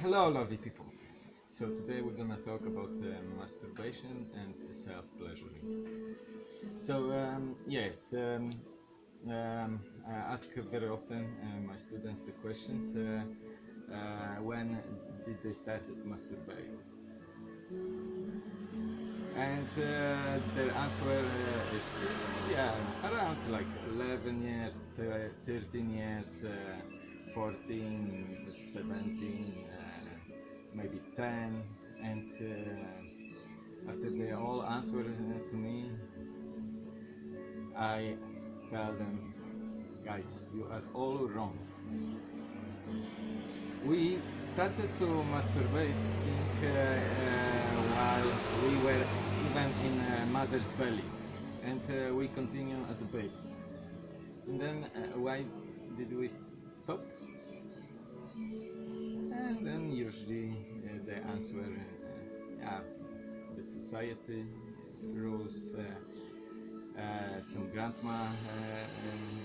Hello, lovely people. So today we're gonna talk about uh, masturbation and self-pleasuring. So um, yes, um, um, I ask very often uh, my students the questions: uh, uh, When did they start masturbating? And uh, their answer uh, uh, yeah around like 11 years, 13 years, 14, 17, uh, maybe 10. And uh, after they all answer uh, to me, I tell them, guys, you are all wrong. We started to masturbate uh, uh, while we were even in uh, mother's belly, and we continue as babies. And then why did we stop? And then usually uh, the answer, uh, yeah, the society rules. Uh, uh, some grandma uh, um,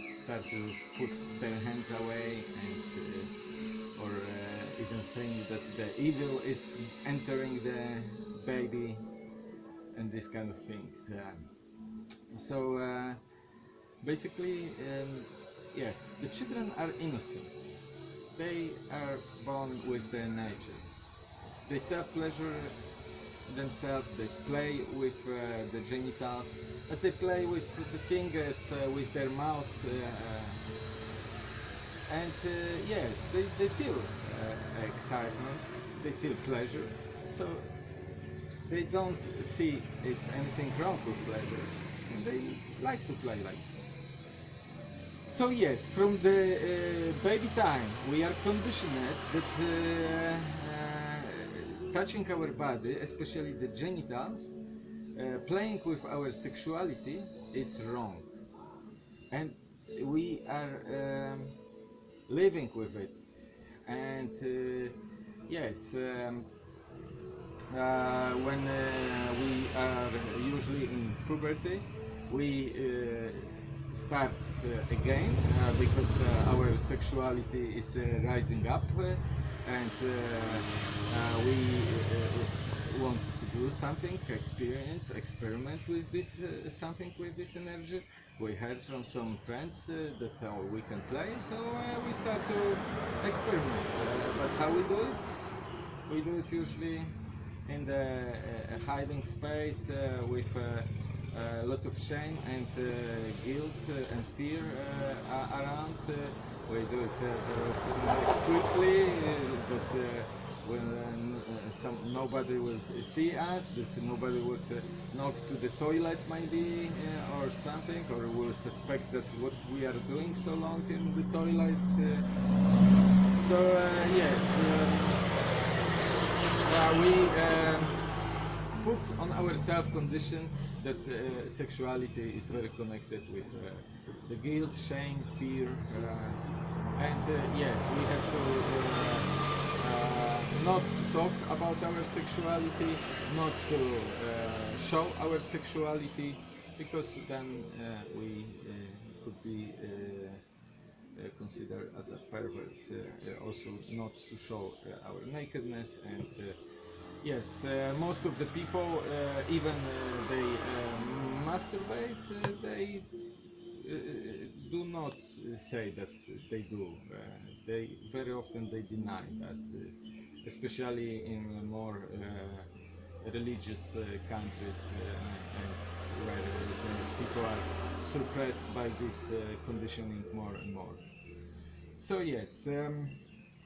start to put their hand away and uh, or uh, even saying that the evil is entering the baby and these kind of things uh, so uh, basically um, yes the children are innocent. They are born with their nature. They self pleasure themselves, they play with uh, the genitals, as they play with the fingers, uh, with their mouth, uh, and uh, yes, they, they feel uh, excitement, they feel pleasure, so they don't see it's anything wrong with pleasure, and they like to play like this. So yes, from the uh, baby time, we are conditioned that uh, uh, touching our body, especially the genitals, uh, playing with our sexuality is wrong, and we are um, living with it. And uh, yes, um, uh, when we are usually in puberty, we start uh, again uh, because uh, our sexuality is rising up and we want to do something, experience, experiment with this uh, something with this energy. We heard from some friends uh, that uh, we can play, so uh, we start to experiment. But how we do it? We do it usually in the hiding space with a lot of shame and uh, guilt uh, and fear uh, around. Uh, we do it uh, quickly, uh, uh, when uh, uh, some, nobody will see us, that nobody would uh, knock to the toilet maybe uh, or something, or will suspect that what we are doing so long in the toilet. Uh, so uh, yes. Uh, we um, put on ourselves condition that uh, sexuality is very connected with uh, the guilt, shame, fear, uh, and uh, yes, we have to uh, uh, not talk about our sexuality, not to show our sexuality, because then we could be. Uh, considered as a perverts, uh, uh, also not to show uh, our nakedness and uh, yes, uh, most of the people, even they masturbate, they do not say that they do. They very often they deny that, especially in more religious uh, countries uh, and where uh, people are suppressed by this uh, conditioning more and more. So yes, um,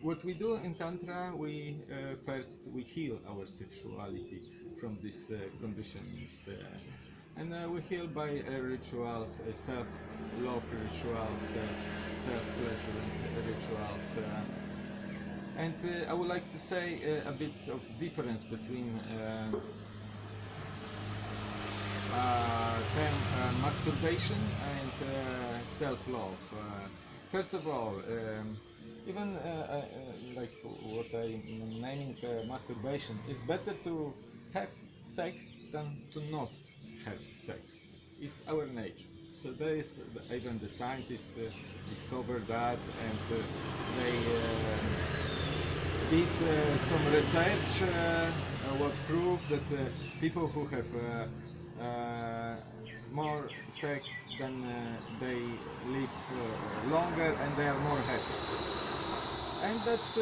what we do in tantra, we uh, first we heal our sexuality from these uh, conditionings, uh, and uh, we heal by uh, rituals, uh, self-love rituals, uh, self-pleasure rituals. And uh, I would like to say uh, a bit of difference between uh, uh, term uh, masturbation and uh, self-love. First of all, um, even like what I'm naming masturbation, it's better to have sex than to not have sex. It's our nature. So there is even the scientists discovered that, and they did uh, some research uh, what proved that uh, people who have more sex than they live longer and they are more happy. And that's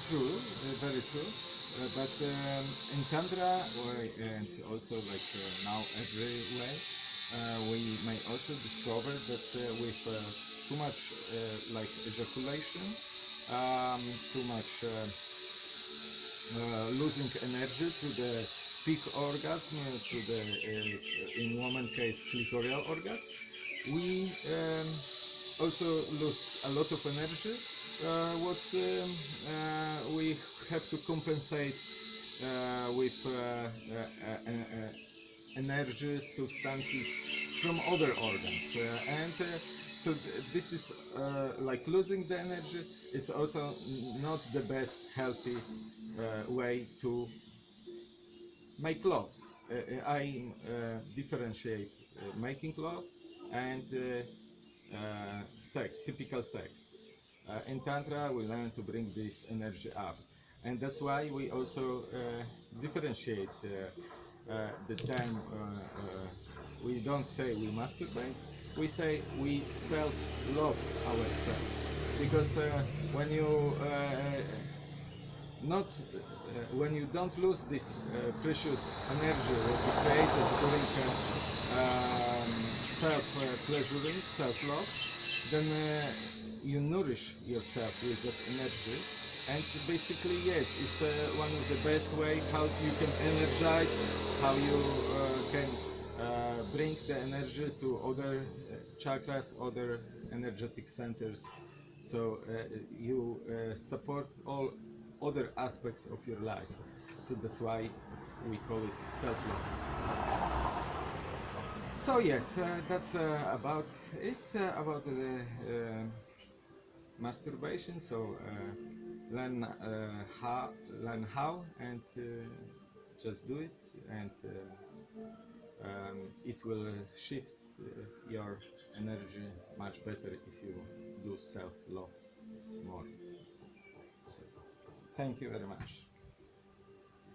true very true. Uh, but um, in tantra or- and also like uh, now everywhere uh, we may also discover that with too much like ejaculation um, too much uh, uh, losing energy to the peak orgasm, uh, to the, in woman case, clitoral orgasm. We um, also lose a lot of energy, what um, we have to compensate with energy substances from other organs uh, and uh, so th- this is uh, like losing the energy is also not the best healthy uh, way to make love. Uh, uh, i uh, differentiate uh, making love and sex typical sex. In tantra we learn to bring this energy up. And that's why we also differentiate the time we don't say we masturbate we say we self-love ourselves. Because uh, when you uh, not uh, when you don't lose this uh, precious energy that you created during uh, um, self uh, pleasuring self love then uh, you nourish yourself with that energy. And basically yes it's uh, one of the best way how you can energize how you uh, can uh, bring the energy to other uh, chakras other energetic centers. So uh, you uh, support all other aspects of your life. So that's why we call it self-love. So yes uh, that's uh, about it uh, about the uh, masturbation. So uh, learn uh, how learn how and uh, just do it and uh, um, it will shift uh, your energy much better if you do self-love more. So, thank you very much